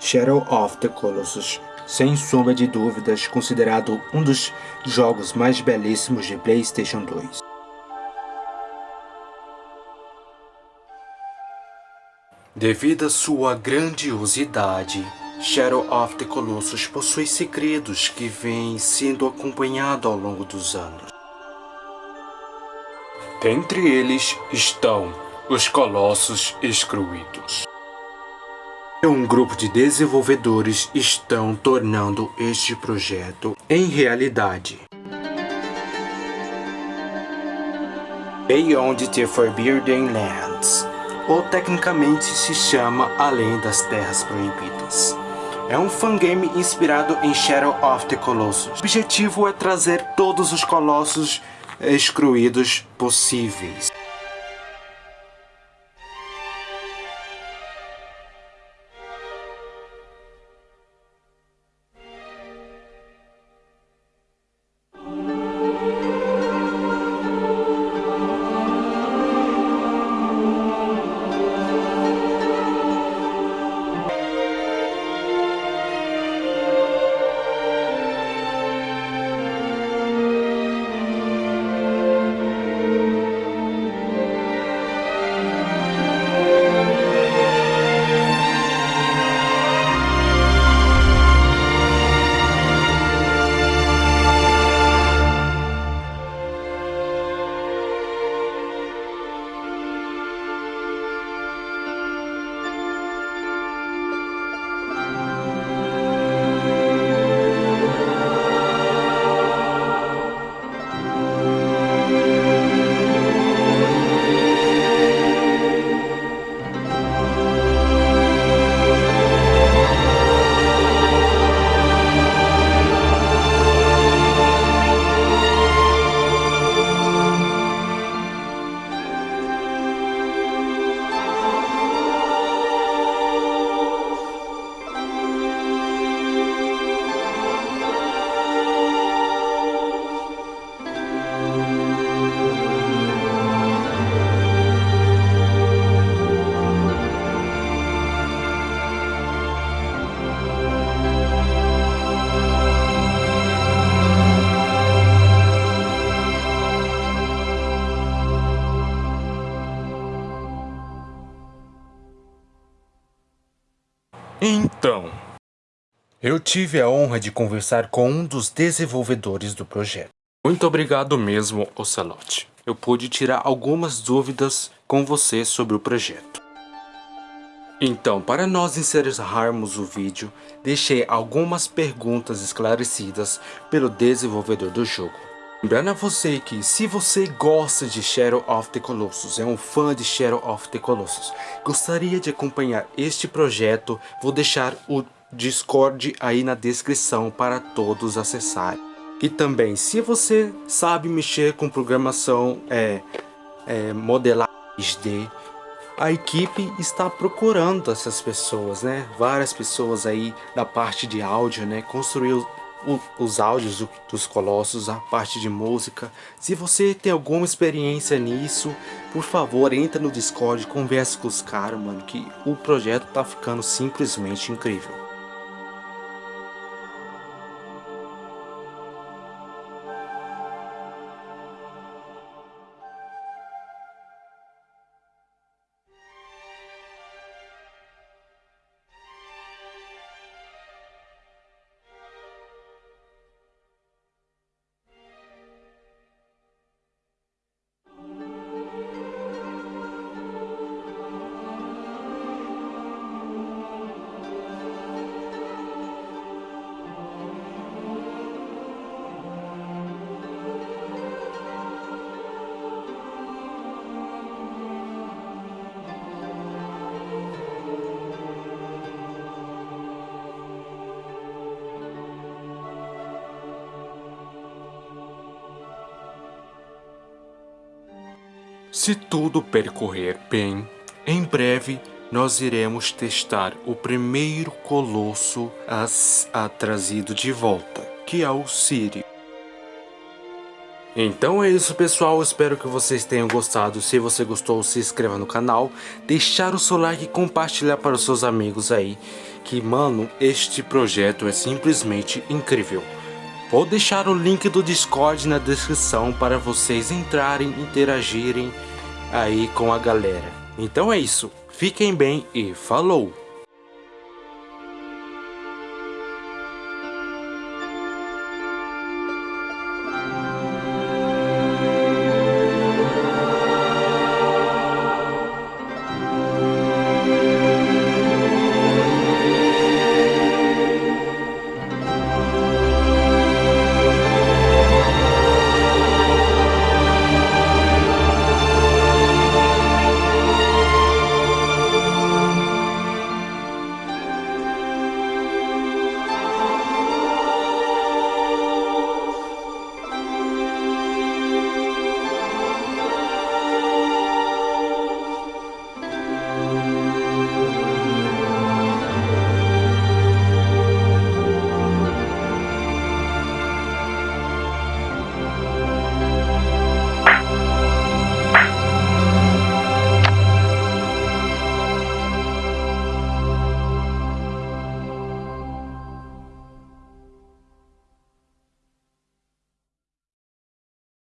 Shadow of the Colossus, sem sombra de dúvidas, considerado um dos jogos mais belíssimos de PlayStation 2. Devido à sua grandiosidade, Shadow of the Colossus possui segredos que vêm sendo acompanhados ao longo dos anos. Dentre eles estão os Colossos Excluídos. Um grupo de desenvolvedores estão tornando este projeto em realidade. Beyond the Forbidden Lands, ou tecnicamente se chama Além das Terras Proibidas. É um fangame inspirado em Shadow of the Colossus. O objetivo é trazer todos os colossos excluídos possíveis. Então, eu tive a honra de conversar com um dos desenvolvedores do projeto. Muito obrigado mesmo, Ocelote. Eu pude tirar algumas dúvidas com você sobre o projeto. Então, para nós encerrarmos o vídeo, deixei algumas perguntas esclarecidas pelo desenvolvedor do jogo. Lembrando a você que se você gosta de Shadow of the Colossus, é um fã de Shadow of the Colossus, gostaria de acompanhar este projeto, vou deixar o Discord aí na descrição para todos acessarem. E também, se você sabe mexer com programação é, é, modelagem 3D, a equipe está procurando essas pessoas, né? Várias pessoas aí da parte de áudio, né? Construir os áudios dos Colossos, a parte de música. Se você tem alguma experiência nisso, por favor, entra no Discord, converse com os caras, mano, que o projeto tá ficando simplesmente incrível. Se tudo percorrer bem, em breve nós iremos testar o primeiro colosso a, a trazido de volta, que é o Siri. Então é isso pessoal, espero que vocês tenham gostado, se você gostou se inscreva no canal, deixar o seu like e compartilhar para os seus amigos aí, que mano, este projeto é simplesmente incrível. Vou deixar o link do Discord na descrição para vocês entrarem, interagirem aí com a galera. Então é isso, fiquem bem e falou!